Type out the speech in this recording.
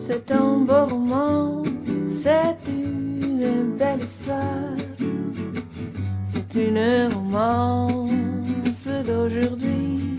C'est un beau roman, c'est une belle histoire. C'est une romance d'aujourd'hui.